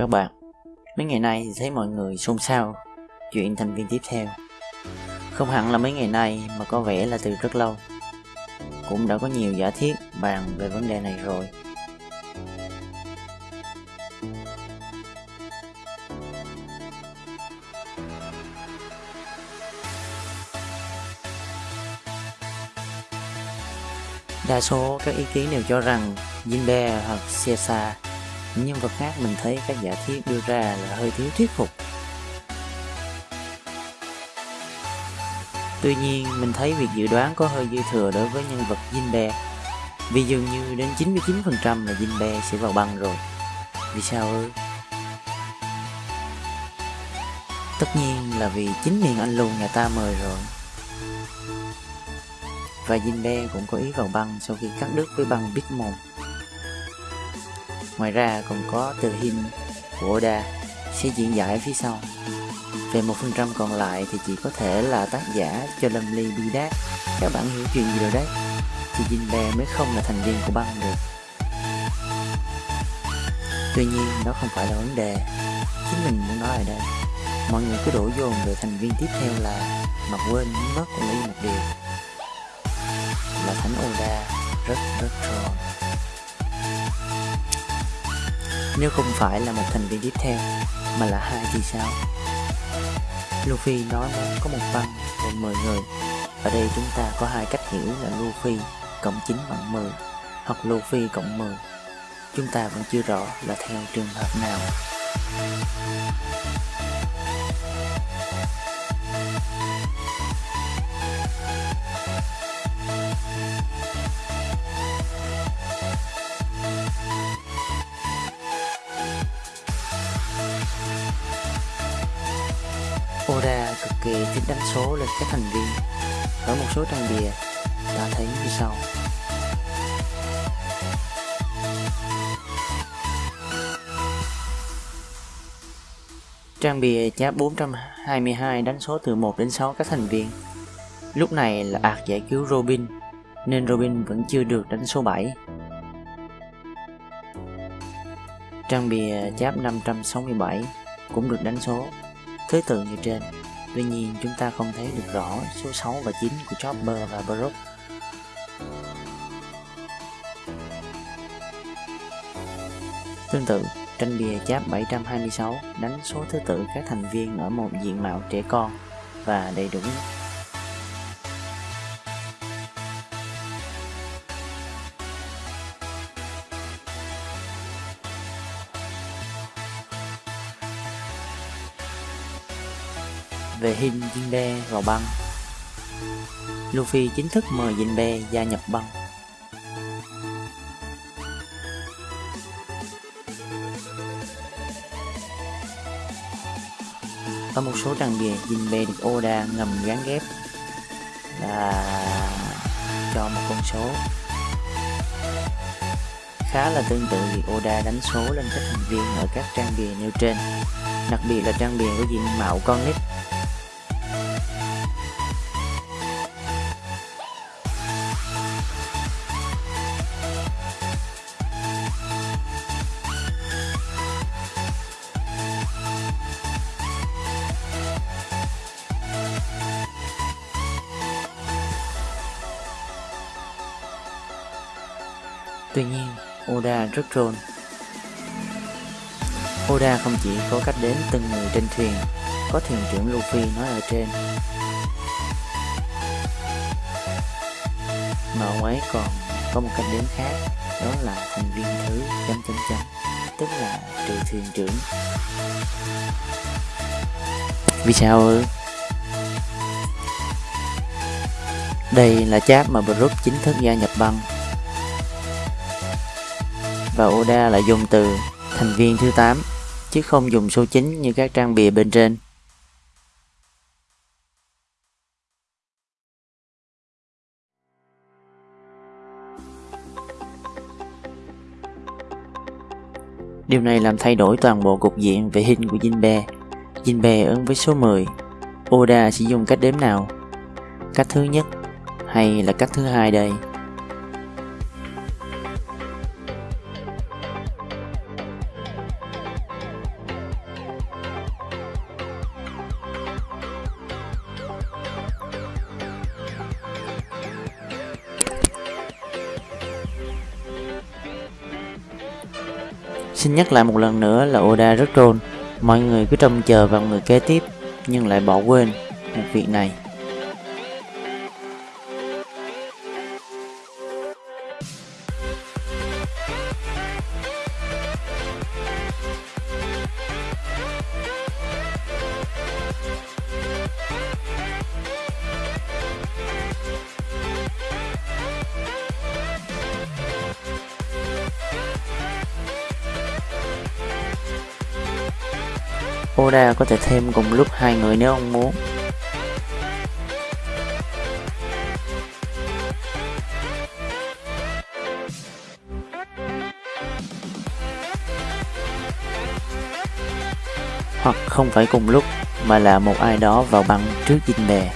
các bạn. Mấy ngày nay thì thấy mọi người xôn xao, chuyện thành viên tiếp theo. Không hẳn là mấy ngày nay mà có vẻ là từ rất lâu. Cũng đã có nhiều giả thiết bàn về vấn đề này rồi. Đa số các ý kiến đều cho rằng Jinbe hoặc Caesar những nhân vật khác mình thấy các giả thiết đưa ra là hơi thiếu thuyết phục. Tuy nhiên, mình thấy việc dự đoán có hơi dư thừa đối với nhân vật Jinbe Vì dường như đến 99% là Jinbe sẽ vào băng rồi. Vì sao ư? Tất nhiên là vì chính miền anh lùn nhà ta mời rồi. Và Jinbe cũng có ý vào băng sau khi cắt đứt với băng Bitmon Ngoài ra còn có từ Hin của Oda, sẽ diễn giải phía sau. Về một phần trăm còn lại thì chỉ có thể là tác giả cho Lâm Ly bi đát. Các bạn hiểu chuyện gì rồi đấy? Thì Jinbe mới không là thành viên của băng được. Tuy nhiên, đó không phải là vấn đề. Chính mình muốn nói ở đây. Mọi người cứ đổ dồn về thành viên tiếp theo là mà quên mất lý một điều là Thánh Oda rất rất tròn. Nếu không phải là một thành viên tiếp theo, Mà là hai thì sao? Luffy nói muốn có một băng gồm 10 người. Ở đây chúng ta có hai cách hiểu là Luffy cộng 9 bằng 10 Hoặc Luffy cộng 10 Chúng ta vẫn chưa rõ là theo trường hợp nào. Oda cực kỳ thích đánh số lên các thành viên. Ở một số trang bìa ta thấy như sau. Trang bìa cháp 422 đánh số từ 1 đến 6 các thành viên. Lúc này là ạc giải cứu Robin, Nên Robin vẫn chưa được đánh số 7 Trang bìa cháp 567 cũng được đánh số thứ tự như trên. Tuy nhiên chúng ta không thấy được rõ số 6 và 9 của Chopper và Brook. Tương tự, tranh bìa cháp 726 đánh số thứ tự các thành viên ở một diện mạo trẻ con và đầy đủ về Hin Jinbe vào băng. Luffy chính thức mời Jinbe gia nhập băng. Ở một số trang bìa, Jinbe được Oda ngầm gán ghép là cho một con số khá là tương tự việc Oda đánh số lên các thành viên ở các trang bìa nêu trên đặc biệt là trang bìa có diện mạo con nít Tuy nhiên, Oda rất troll. Oda không chỉ có cách đến từng người trên thuyền, có thuyền trưởng Luffy nói ở trên. Mà ông ấy còn có một cách đến khác, đó là thành viên thứ chấm chấm chấm, tức là trừ thuyền trưởng. Vì sao ư? Đây là chat mà Brook chính thức gia nhập băng và Oda lại dùng từ thành viên thứ 8 chứ không dùng số 9 như các trang bìa bên trên. Điều này làm thay đổi toàn bộ cục diện về hình của Jinbe. Jinbe ứng với số 10. Oda sẽ dùng cách đếm nào? Cách thứ nhất hay là cách thứ hai đây? Xin nhắc lại một lần nữa là Oda rất troll, mọi người cứ trông chờ vào người kế tiếp nhưng lại bỏ quên một việc này. Oda có thể thêm cùng lúc hai người nếu ông muốn. Hoặc không phải cùng lúc, mà là một ai đó vào băng trước dinh bè.